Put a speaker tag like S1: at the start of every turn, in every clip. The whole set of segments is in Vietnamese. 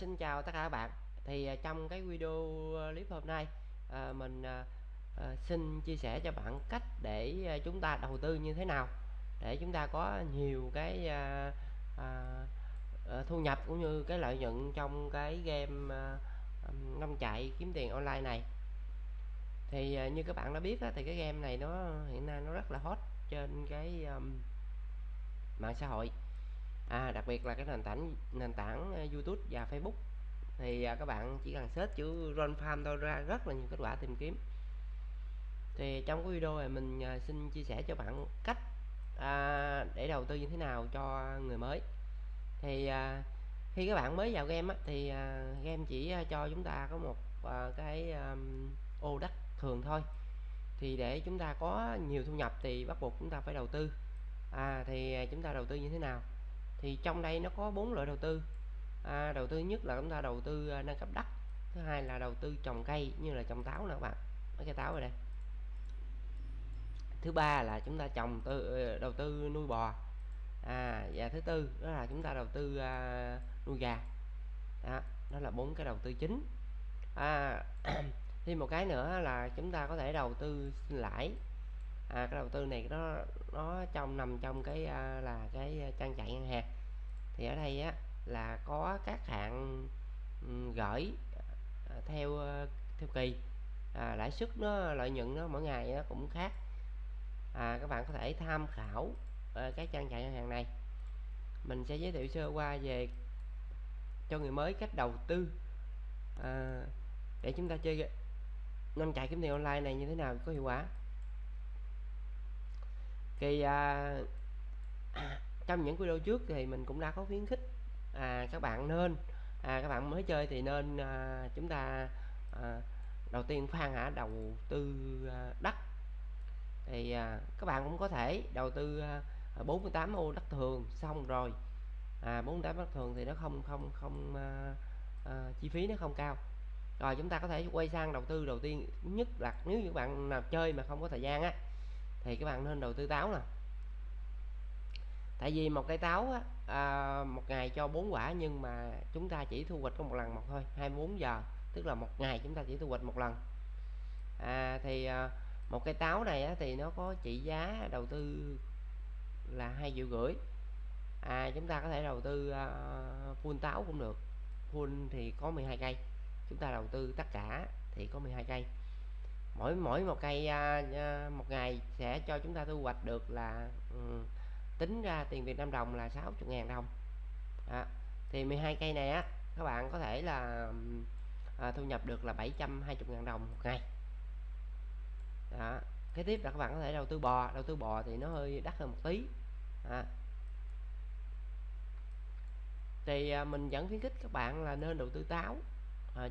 S1: Xin chào tất cả các bạn. Thì à, trong cái video à, clip hôm nay à, mình à, à, xin chia sẻ cho bạn cách để chúng ta đầu tư như thế nào để chúng ta có nhiều cái à, à, thu nhập cũng như cái lợi nhuận trong cái game à, năm chạy kiếm tiền online này. Thì à, như các bạn đã biết á, thì cái game này nó hiện nay nó rất là hot trên cái um, mạng xã hội à, đặc biệt là cái nền tảng nền tảng ờ, YouTube và Facebook. Thì à, các bạn chỉ cần search chữ Run Farm thôi ra rất là nhiều kết quả tìm kiếm. Thì trong cái video này mình à, xin chia sẻ cho bạn cách à, để đầu tư như thế nào cho người mới. Thì à, khi các bạn mới vào game á, thì à, game chỉ à, cho chúng ta có một à, cái à, ô đất thường thôi. Thì để chúng ta có nhiều thu nhập thì bắt buộc chúng ta phải đầu tư. À, thì à, chúng ta đầu tư như thế nào? Thì trong đây nó có bốn loại đầu tư. À, đầu tư nhất là chúng ta đầu tư à, nâng cấp đất. Thứ hai là đầu tư trồng cây như là trồng táo nè các bạn. Mấy cây táo rồi đây. Thứ ba là chúng ta trồng tư ờ, đầu tư nuôi bò. À và thứ tư đó là chúng ta đầu tư à, nuôi gà. Đó đó là bốn cái đầu tư chính. À, thêm một cái nữa là chúng ta có thể đầu tư lãi. À, cái đầu tư này nó nó trong nằm trong cái à, là cái à, trang trại ngân hàng thì ở đây á là có các hạn gửi ờ, theo ờ, theo kỳ. À, lãi suất nó lợi nhuận nó mỗi ngày nó cũng khác. À, các bạn có thể tham khảo uh, cái trang trại ngân hàng này. Mình sẽ giới thiệu sơ qua về cho người mới cách đầu tư. À, để chúng ta chơi năm chạy kiếm tiền online này như thế nào có hiệu quả. Thì à, trong những video trước thì mình cũng đã có khuyến khích à, các bạn nên à, các bạn mới chơi thì nên à, chúng ta à, đầu tiên phan hả đầu tư à, đất. Thì à, các bạn cũng có thể đầu tư à, à 48 ô đất thường xong rồi. À, 48 đất thường thì nó không không không à, à, chi phí nó không cao. Rồi chúng ta có thể quay sang đầu tư đầu tiên nhất là nếu như bạn nào chơi mà không có thời gian á thì các bạn nên đầu tư táo nè tại vì một cây táo á, à, một ngày cho bốn quả nhưng mà chúng ta chỉ thu hoạch có một lần một thôi 24 giờ tức là một ngày chúng ta chỉ thu hoạch một lần. À, thì à, một cây táo này á, thì nó có trị giá đầu tư là hai triệu rưỡi. À, chúng ta có thể đầu tư à, full táo cũng được. Full thì có 12 cây. Chúng ta đầu tư tất cả thì có 12 cây. Mỗi mỗi một cây à, à, một ngày sẽ cho chúng ta thu hoạch được là um, tính ra tiền Việt Nam đồng là 60.000 đồng. À, thì 12 cây này á các bạn có thể là à, thu nhập được là 720.000 đồng một ngày. Đó cái tiếp là các bạn có thể đầu tư bò đầu tư bò thì nó hơi đắt hơn một tí. À. thì à, mình vẫn khuyến khích các bạn là nên đầu tư táo. À,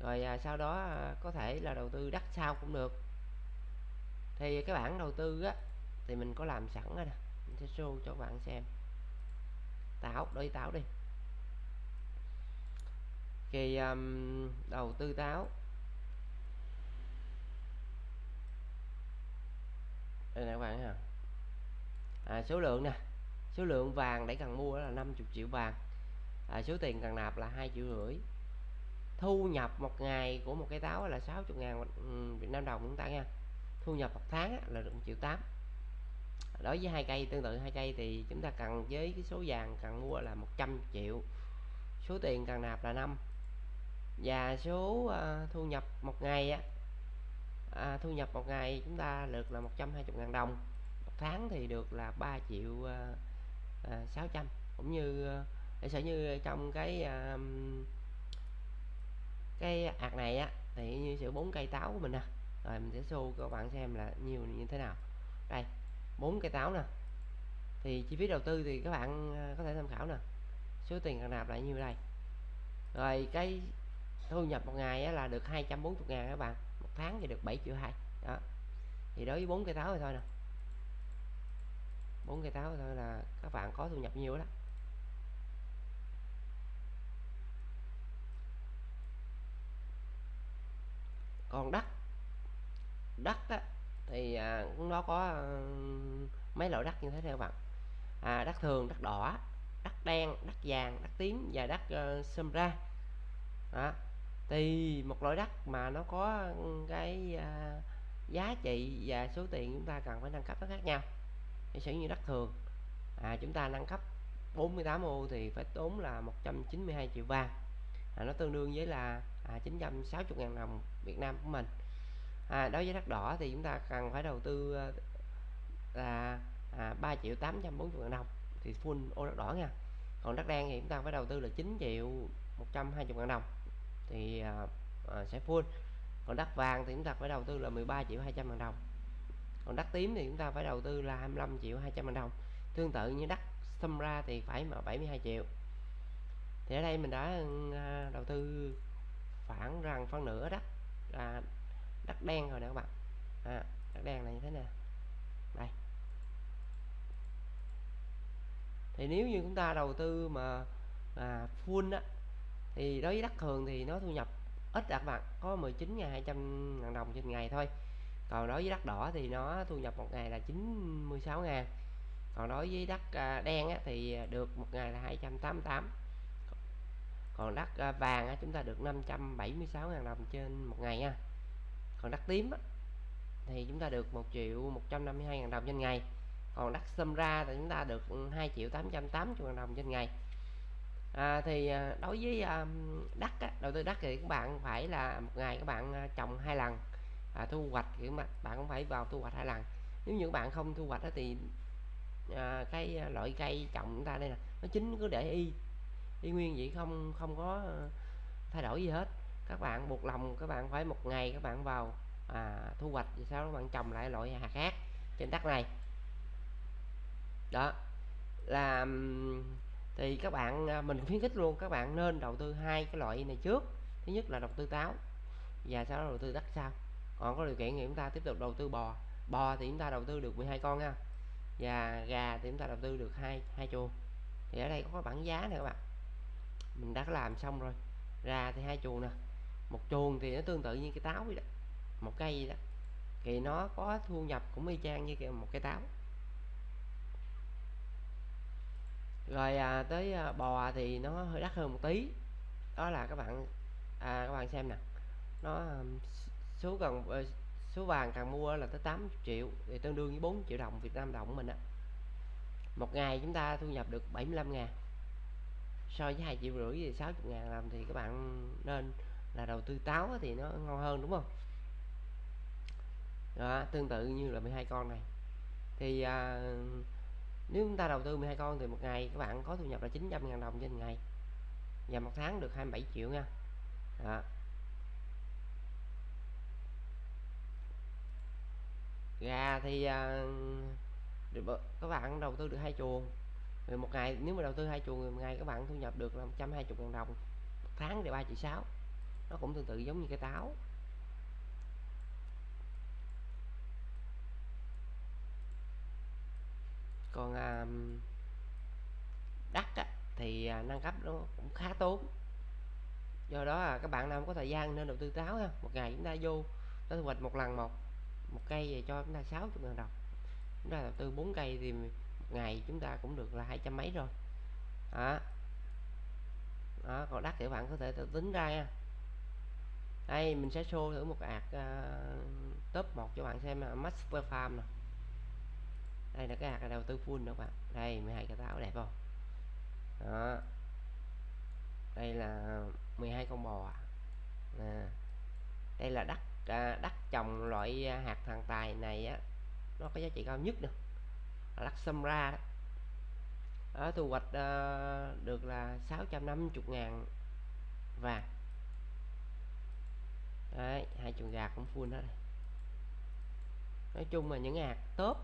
S1: rồi à, sau đó à, có thể là đầu tư đất sau cũng được. Thì cái bản đầu tư á thì mình có làm sẵn rồi nè mình sẽ show cho bạn xem. Táo đối táo đi. Thì um, đầu tư táo đây nè các bạn ha à, số lượng nè. Số lượng vàng để cần mua là 50 triệu vàng. À, số tiền cần nạp là hai triệu rưỡi. Thu nhập một ngày của một cái táo là 60 ngàn ừ, Việt Nam đồng chúng ta nha. Thu nhập một tháng là được 1 triệu 8 đối với hai cây tương tự hai cây thì chúng ta cần với cái số vàng cần mua là 100 triệu. Số tiền cần nạp là 5 và số uh, thu nhập một ngày á à, thu nhập một ngày chúng ta được là 120.000 đồng. Một tháng thì được là 3 triệu uh, uh, 600 cũng như uh, để sở như trong cái uh, cái ạc này á thì như sự bốn cây táo của mình nè. À. rồi mình sẽ show các bạn xem là nhiều như thế nào. Đây bốn cây táo nè. Thì chi phí đầu tư thì các bạn à, có thể tham khảo nè. Số tiền cần nạp lại nhiêu đây? Rồi cái thu nhập một ngày là được 240 ngàn các bạn. Một tháng thì được 7 triệu hai. Đó. Thì đối với bốn cây táo rồi thôi nè. Bốn cây táo thôi là các bạn có thu nhập nhiều đó còn đất. Đất á, thì à, nó có à, mấy loại đất như thế này các bạn. À, đất thường đất đỏ đất đen đất vàng đất tím và đất ờ, uh, xâm ra. Đó. Thì một loại đất mà nó có cái uh, giá trị và số tiền chúng ta cần phải nâng cấp nó khác nhau. Thì sử như đất thường à, chúng ta nâng cấp 48 ô thì phải tốn là 192 triệu vàng. À, nó tương đương với là à, 960 ngàn đồng Việt Nam của mình à, đối với đất đỏ thì chúng ta cần phải đầu tư ờ, là à, 3 triệu 840 ngàn đồng thì full ô đất đỏ nha. Còn đất đen thì chúng ta phải đầu tư là 9 triệu 120 ngàn đồng thì à, à, sẽ full. Còn đất vàng thì chúng ta phải đầu tư là 13 triệu 200 ngàn đồng. Còn đất tím thì chúng ta phải đầu tư là 25 triệu 200 ngàn đồng. Tương tự như đất xâm ra thì phải mà 72 triệu. Thì ở đây mình đã đầu tư khoảng rằng phân nửa đất là đất đen rồi nè các bạn. À, đất đen này như thế này đây. Thì nếu như chúng ta đầu tư mà à, full á thì đối với đất thường thì nó thu nhập ít à các bạn. Có 19.200 ngàn đồng trên ngày thôi. Còn đối với đất đỏ thì nó thu nhập một ngày là 96 ngàn còn đối với đất à, đen á, thì được một ngày là 288 còn đất à, vàng á, chúng ta được 576 ngàn đồng trên một ngày nha còn đất tím á, thì chúng ta được 1 triệu 152 ngàn đồng trên ngày. Còn đất xâm ra thì chúng ta được 2 triệu 880 ngàn đồng trên ngày. À, thì à, đối với à, um, đất á, đầu tư đất thì các bạn phải là một ngày các bạn à, trồng hai lần à, thu hoạch thì các bạn cũng phải vào thu hoạch hai lần. Nếu như các bạn không thu hoạch đó thì à, cái loại cây trồng chúng ta đây nè nó chính cứ để y. Y nguyên vậy không không có thay đổi gì hết các bạn buộc lòng các bạn phải một ngày các bạn vào à, thu hoạch thì sau đó các bạn trồng lại loại hạt khác trên đất này. Đó là thì các bạn à, mình khuyến khích luôn các bạn nên đầu tư hai cái loại này trước. Thứ nhất là đầu tư táo và sau đó đầu tư đất sau. Còn có điều kiện thì chúng ta tiếp tục đầu tư bò. Bò thì chúng ta đầu tư được 12 con nha và gà thì chúng ta đầu tư được hai hai chuồng. Thì ở đây có bảng giá này các bạn. Mình đã làm xong rồi gà thì hai chuồng nè một chuồng thì nó tương tự như cái táo vậy đó. Một cây vậy đó. Thì nó có thu nhập cũng y chang như một cây táo. Rồi à, tới à, bò thì nó hơi đắt hơn một tí. Đó là các bạn à, các bạn xem nè. Nó à, số cần ờ, số vàng càng mua là tới 80 triệu thì tương đương với 4 triệu đồng Việt Nam đồng của mình á. Một ngày chúng ta thu nhập được 75 ngàn. So với hai triệu rưỡi thì 60 ngàn làm thì các bạn nên là đầu tư táo thì nó ngon hơn đúng không? Đó, tương tự như là 12 con này. Thì à, nếu chúng ta đầu tư 12 con thì một ngày các bạn có thu nhập là 900.000 đồng trên ngày. Và một tháng được 27 triệu nha. Đó. gà thì à, các bạn đầu tư được hai chuồng. Rồi một ngày nếu mà đầu tư hai chuồng một ngày các bạn thu nhập được là 120 000 đồng. Một tháng thì 3 triệu 6 nó cũng tương tự giống như cái táo. Còn à, đất á, thì à, nâng cấp nó cũng khá tốn. Do đó là các bạn nào có thời gian nên đầu tư táo ha. Một ngày chúng ta vô nó thu hoạch một lần một một cây về cho chúng ta 60 ngàn đồng. Chúng ta đầu tư 4 cây thì một ngày chúng ta cũng được là hai trăm mấy rồi. Đó. đó còn đất thì bạn có thể tính ra nha đây mình sẽ show thử một ạc uh, ờ, top 1 cho bạn xem là master farm nè. Đây là cái hạt đầu tư full các bạn. Đây 12 cái táo đẹp không? Đó. Đây là 12 con bò à. đây là đất à, đất trồng loại ờ, hạt thằng tài này á nó có giá trị cao nhất nè. Đất xâm ra đó. Ở thu hoạch uh, được là 650 ngàn vàng đấy hai chuồng gà cũng full hết nói chung là những hạt top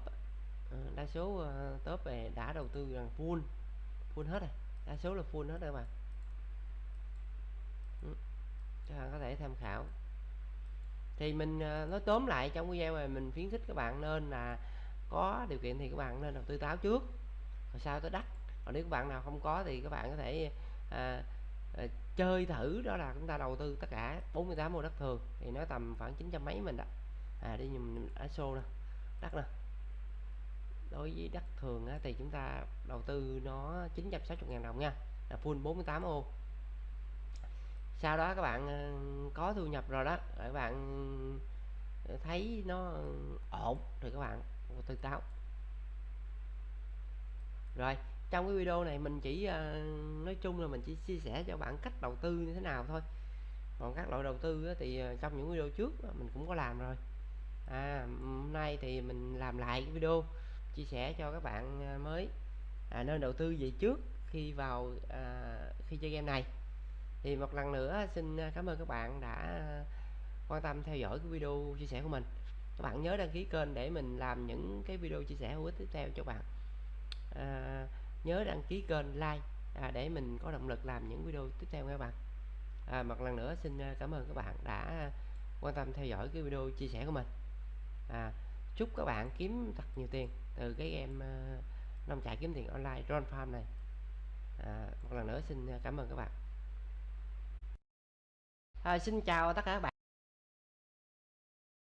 S1: ờ, đa số ờ, top về đã đầu tư rằng full full hết rồi. Đa số là full hết rồi mà ừ, các bạn có thể tham khảo. Thì mình ờ, nói tóm lại trong video này mình khuyến khích các bạn nên là có điều kiện thì các bạn nên đầu tư táo trước rồi sau tới đất còn nếu các bạn nào không có thì các bạn có thể à, à, chơi thử đó là chúng ta đầu tư tất cả 48 mô đất thường thì nó tầm khoảng 900 mấy mình đó. À đi nhìn ở xô nè đất nè. Đối với đất thường á, thì chúng ta đầu tư nó 960.000 đồng nha là full 48 ô. Sau đó các bạn ờ, có thu nhập rồi đó các bạn ờ, thấy nó ổn thì các bạn từ táo. Rồi trong cái video này mình chỉ ờ, nói chung là mình chỉ chia sẻ cho bạn cách đầu tư như thế nào thôi. Còn các loại đầu tư thì ờ, trong những video trước mình cũng có làm rồi. À, hôm nay thì mình làm lại cái video chia sẻ cho các bạn ờ, mới. À, nên đầu tư gì trước khi vào à, khi chơi game này. Thì một lần nữa xin cảm ơn các bạn đã quan tâm theo dõi cái video chia sẻ của mình. Các bạn nhớ đăng ký kênh để mình làm những cái video chia sẻ hữu ích tiếp theo cho bạn. À, nhớ đăng ký kênh like à, để mình có động lực làm những video tiếp theo các bạn. À, một lần nữa xin à, cảm ơn các bạn đã quan tâm theo dõi cái video chia sẻ của mình. À, chúc các bạn kiếm thật nhiều tiền từ cái game uh, à, nông trại kiếm tiền online Drone Farm này. À, một lần nữa xin à, cảm ơn các bạn. À, xin chào tất cả các bạn.